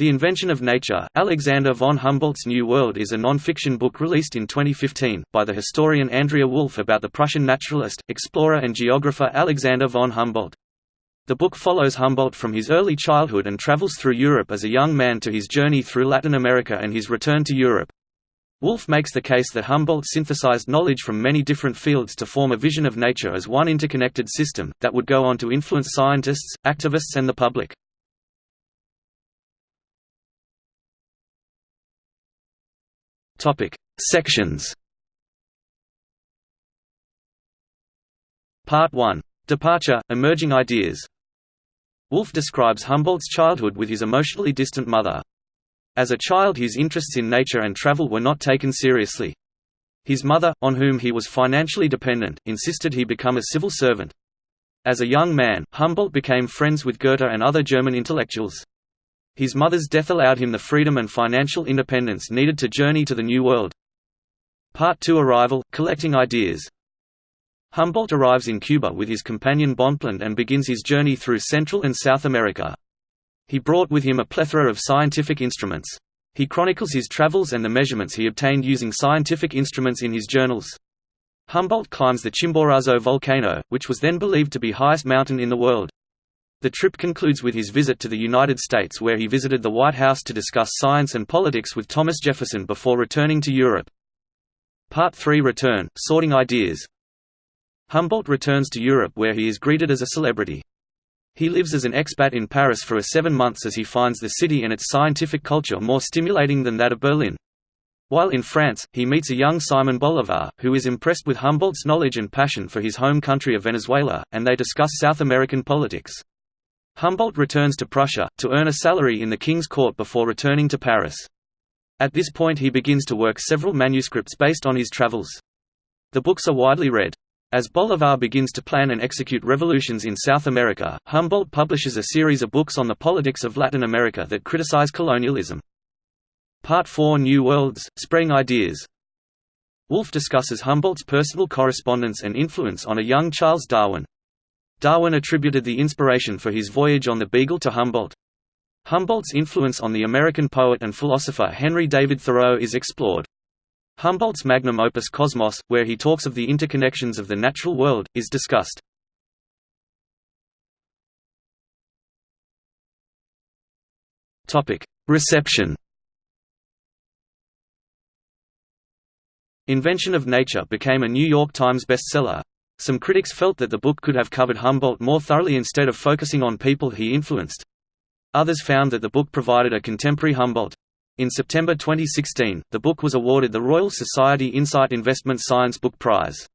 The Invention of Nature, Alexander von Humboldt's New World is a non-fiction book released in 2015, by the historian Andrea Wulf about the Prussian naturalist, explorer and geographer Alexander von Humboldt. The book follows Humboldt from his early childhood and travels through Europe as a young man to his journey through Latin America and his return to Europe. Wulf makes the case that Humboldt synthesized knowledge from many different fields to form a vision of nature as one interconnected system, that would go on to influence scientists, activists and the public. Topic: Sections. Part 1. Departure, Emerging Ideas. Wulf describes Humboldt's childhood with his emotionally distant mother. As a child his interests in nature and travel were not taken seriously. His mother, on whom he was financially dependent, insisted he become a civil servant. As a young man, Humboldt became friends with Goethe and other German intellectuals. His mother's death allowed him the freedom and financial independence needed to journey to the New World. Part 2 Arrival – Collecting ideas Humboldt arrives in Cuba with his companion Bonpland and begins his journey through Central and South America. He brought with him a plethora of scientific instruments. He chronicles his travels and the measurements he obtained using scientific instruments in his journals. Humboldt climbs the Chimborazo volcano, which was then believed to be highest mountain in the world. The trip concludes with his visit to the United States where he visited the White House to discuss science and politics with Thomas Jefferson before returning to Europe. Part 3 Return, Sorting Ideas Humboldt returns to Europe where he is greeted as a celebrity. He lives as an expat in Paris for a seven months as he finds the city and its scientific culture more stimulating than that of Berlin. While in France, he meets a young Simon Bolivar, who is impressed with Humboldt's knowledge and passion for his home country of Venezuela, and they discuss South American politics. Humboldt returns to Prussia, to earn a salary in the king's court before returning to Paris. At this point he begins to work several manuscripts based on his travels. The books are widely read. As Bolivar begins to plan and execute revolutions in South America, Humboldt publishes a series of books on the politics of Latin America that criticize colonialism. Part 4 New Worlds, Spreading Ideas Wulf discusses Humboldt's personal correspondence and influence on a young Charles Darwin. Darwin attributed the inspiration for his voyage on the Beagle to Humboldt. Humboldt's influence on the American poet and philosopher Henry David Thoreau is explored. Humboldt's magnum opus Cosmos, where he talks of the interconnections of the natural world, is discussed. Reception Invention of Nature became a New York Times bestseller, some critics felt that the book could have covered Humboldt more thoroughly instead of focusing on people he influenced. Others found that the book provided a contemporary Humboldt. In September 2016, the book was awarded the Royal Society Insight Investment Science Book Prize.